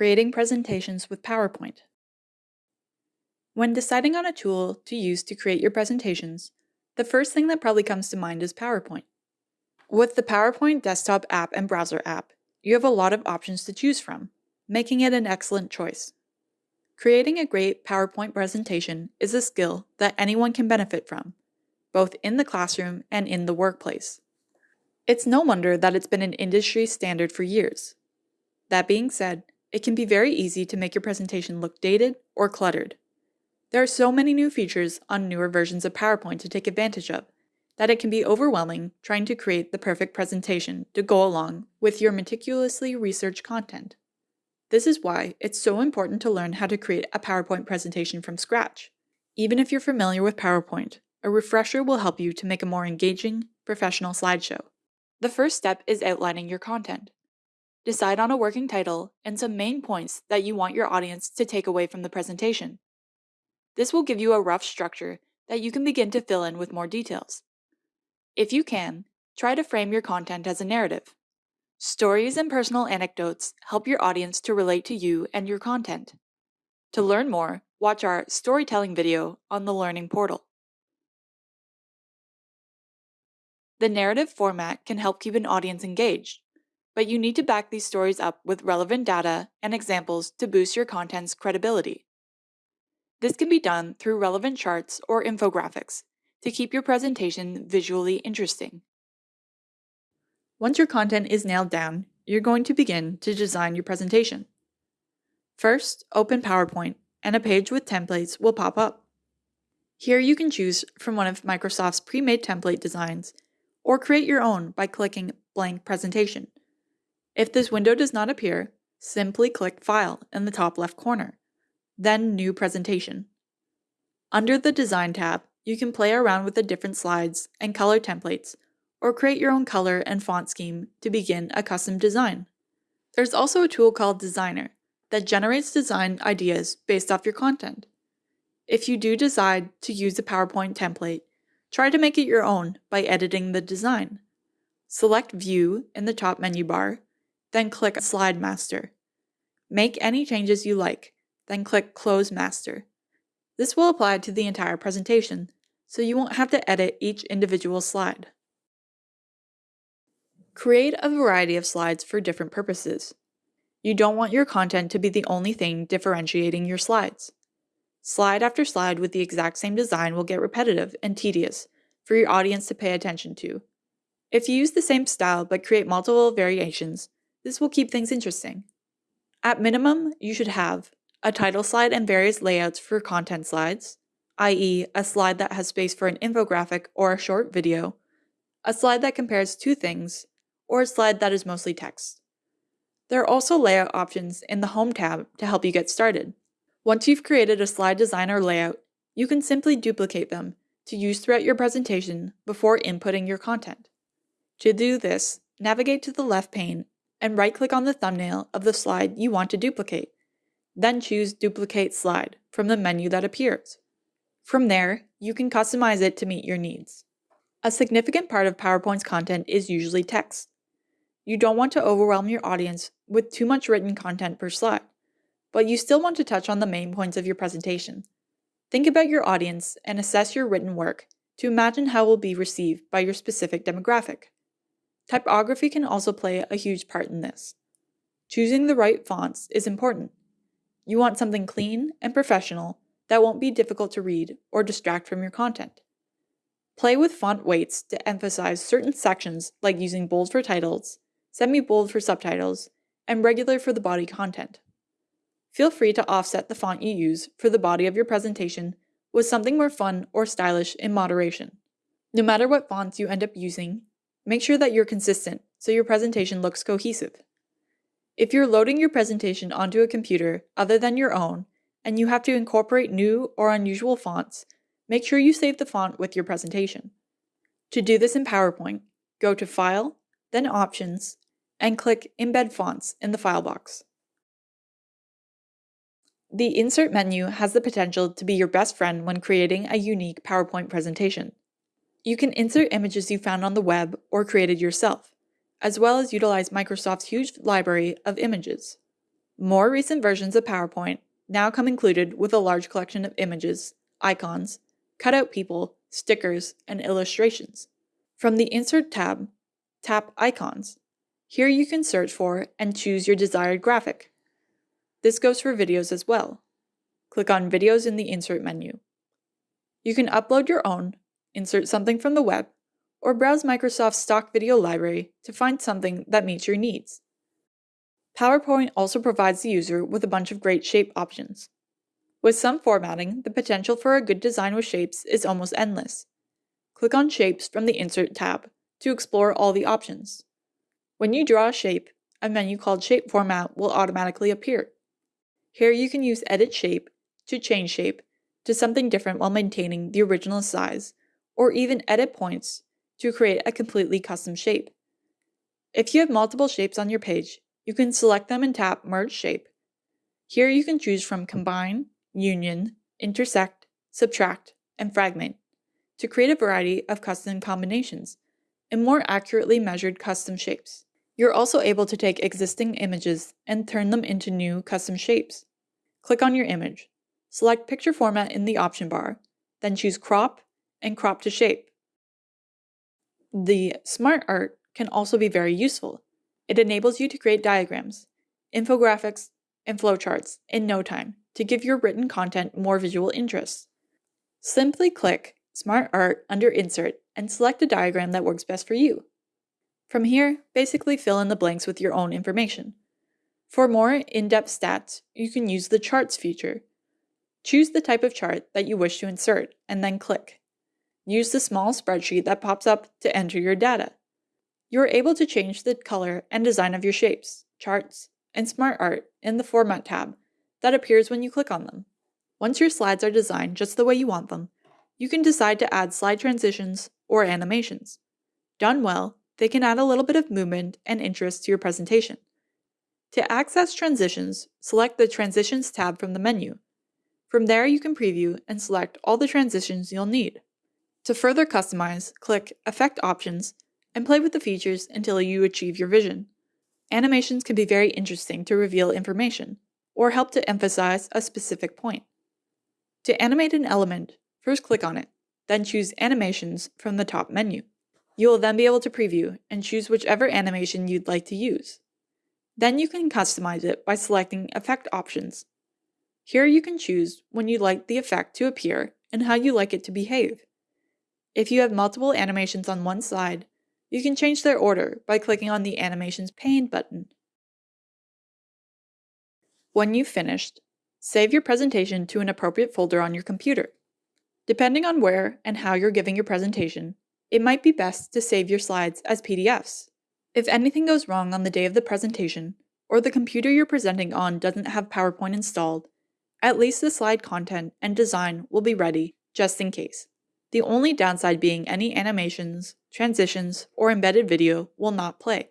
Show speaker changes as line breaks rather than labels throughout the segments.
Creating presentations with PowerPoint. When deciding on a tool to use to create your presentations, the first thing that probably comes to mind is PowerPoint. With the PowerPoint desktop app and browser app, you have a lot of options to choose from, making it an excellent choice. Creating a great PowerPoint presentation is a skill that anyone can benefit from, both in the classroom and in the workplace. It's no wonder that it's been an industry standard for years. That being said, it can be very easy to make your presentation look dated or cluttered. There are so many new features on newer versions of PowerPoint to take advantage of that it can be overwhelming trying to create the perfect presentation to go along with your meticulously researched content. This is why it's so important to learn how to create a PowerPoint presentation from scratch. Even if you're familiar with PowerPoint, a refresher will help you to make a more engaging, professional slideshow. The first step is outlining your content. Decide on a working title and some main points that you want your audience to take away from the presentation. This will give you a rough structure that you can begin to fill in with more details. If you can, try to frame your content as a narrative. Stories and personal anecdotes help your audience to relate to you and your content. To learn more, watch our storytelling video on the Learning Portal. The narrative format can help keep an audience engaged but you need to back these stories up with relevant data and examples to boost your content's credibility. This can be done through relevant charts or infographics to keep your presentation visually interesting. Once your content is nailed down, you're going to begin to design your presentation. First, open PowerPoint and a page with templates will pop up. Here you can choose from one of Microsoft's pre-made template designs or create your own by clicking Blank Presentation. If this window does not appear, simply click File in the top left corner, then New Presentation. Under the Design tab, you can play around with the different slides and color templates, or create your own color and font scheme to begin a custom design. There's also a tool called Designer that generates design ideas based off your content. If you do decide to use a PowerPoint template, try to make it your own by editing the design. Select View in the top menu bar then click Slide Master. Make any changes you like, then click Close Master. This will apply to the entire presentation, so you won't have to edit each individual slide. Create a variety of slides for different purposes. You don't want your content to be the only thing differentiating your slides. Slide after slide with the exact same design will get repetitive and tedious for your audience to pay attention to. If you use the same style but create multiple variations, this will keep things interesting. At minimum, you should have a title slide and various layouts for content slides, i.e. a slide that has space for an infographic or a short video, a slide that compares two things, or a slide that is mostly text. There are also layout options in the Home tab to help you get started. Once you've created a slide design or layout, you can simply duplicate them to use throughout your presentation before inputting your content. To do this, navigate to the left pane and right-click on the thumbnail of the slide you want to duplicate. Then choose Duplicate Slide from the menu that appears. From there, you can customize it to meet your needs. A significant part of PowerPoint's content is usually text. You don't want to overwhelm your audience with too much written content per slide, but you still want to touch on the main points of your presentation. Think about your audience and assess your written work to imagine how it will be received by your specific demographic. Typography can also play a huge part in this. Choosing the right fonts is important. You want something clean and professional that won't be difficult to read or distract from your content. Play with font weights to emphasize certain sections like using bold for titles, semi-bold for subtitles, and regular for the body content. Feel free to offset the font you use for the body of your presentation with something more fun or stylish in moderation. No matter what fonts you end up using, Make sure that you're consistent so your presentation looks cohesive. If you're loading your presentation onto a computer other than your own, and you have to incorporate new or unusual fonts, make sure you save the font with your presentation. To do this in PowerPoint, go to File, then Options, and click Embed Fonts in the file box. The Insert menu has the potential to be your best friend when creating a unique PowerPoint presentation. You can insert images you found on the web or created yourself, as well as utilize Microsoft's huge library of images. More recent versions of PowerPoint now come included with a large collection of images, icons, cutout people, stickers, and illustrations. From the Insert tab, tap Icons. Here you can search for and choose your desired graphic. This goes for videos as well. Click on Videos in the Insert menu. You can upload your own, insert something from the web, or browse Microsoft's stock video library to find something that meets your needs. PowerPoint also provides the user with a bunch of great shape options. With some formatting, the potential for a good design with shapes is almost endless. Click on Shapes from the Insert tab to explore all the options. When you draw a shape, a menu called Shape Format will automatically appear. Here you can use Edit Shape to change shape to something different while maintaining the original size, or even edit points to create a completely custom shape. If you have multiple shapes on your page, you can select them and tap Merge Shape. Here you can choose from Combine, Union, Intersect, Subtract, and Fragment to create a variety of custom combinations and more accurately measured custom shapes. You're also able to take existing images and turn them into new custom shapes. Click on your image, select Picture Format in the option bar, then choose Crop and Crop to Shape. The Smart Art can also be very useful. It enables you to create diagrams, infographics, and flowcharts in no time to give your written content more visual interest. Simply click Smart Art under Insert and select a diagram that works best for you. From here, basically fill in the blanks with your own information. For more in-depth stats, you can use the Charts feature. Choose the type of chart that you wish to insert and then click. Use the small spreadsheet that pops up to enter your data you are able to change the color and design of your shapes, charts, and smart art in the Format tab that appears when you click on them. Once your slides are designed just the way you want them, you can decide to add slide transitions or animations. Done well, they can add a little bit of movement and interest to your presentation. To access transitions, select the Transitions tab from the menu. From there, you can preview and select all the transitions you'll need. To further customize, click Effect Options and play with the features until you achieve your vision. Animations can be very interesting to reveal information, or help to emphasize a specific point. To animate an element, first click on it, then choose Animations from the top menu. You will then be able to preview and choose whichever animation you'd like to use. Then you can customize it by selecting Effect Options. Here you can choose when you'd like the effect to appear and how you like it to behave. If you have multiple animations on one slide, you can change their order by clicking on the Animations pane button. When you've finished, save your presentation to an appropriate folder on your computer. Depending on where and how you're giving your presentation, it might be best to save your slides as PDFs. If anything goes wrong on the day of the presentation, or the computer you're presenting on doesn't have PowerPoint installed, at least the slide content and design will be ready just in case the only downside being any animations, transitions, or embedded video will not play.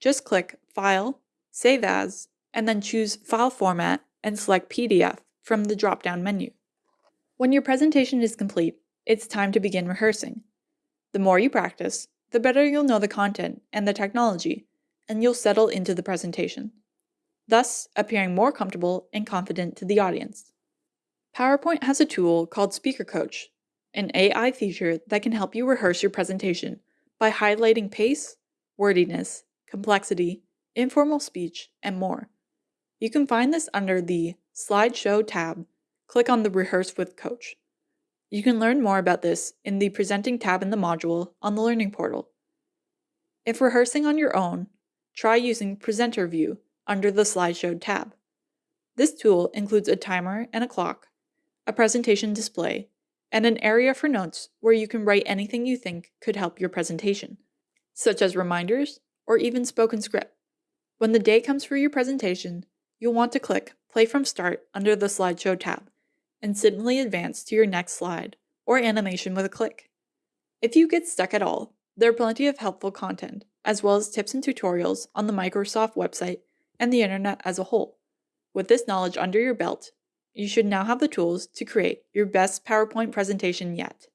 Just click File, Save As, and then choose File Format and select PDF from the drop-down menu. When your presentation is complete, it's time to begin rehearsing. The more you practice, the better you'll know the content and the technology, and you'll settle into the presentation, thus appearing more comfortable and confident to the audience. PowerPoint has a tool called Speaker Coach an AI feature that can help you rehearse your presentation by highlighting pace, wordiness, complexity, informal speech, and more. You can find this under the Slideshow tab. Click on the Rehearse with Coach. You can learn more about this in the Presenting tab in the module on the Learning Portal. If rehearsing on your own, try using Presenter View under the Slideshow tab. This tool includes a timer and a clock, a presentation display, and an area for notes where you can write anything you think could help your presentation, such as reminders or even spoken script. When the day comes for your presentation, you'll want to click Play from Start under the Slideshow tab and simply advance to your next slide or animation with a click. If you get stuck at all, there are plenty of helpful content, as well as tips and tutorials on the Microsoft website and the internet as a whole. With this knowledge under your belt, you should now have the tools to create your best PowerPoint presentation yet.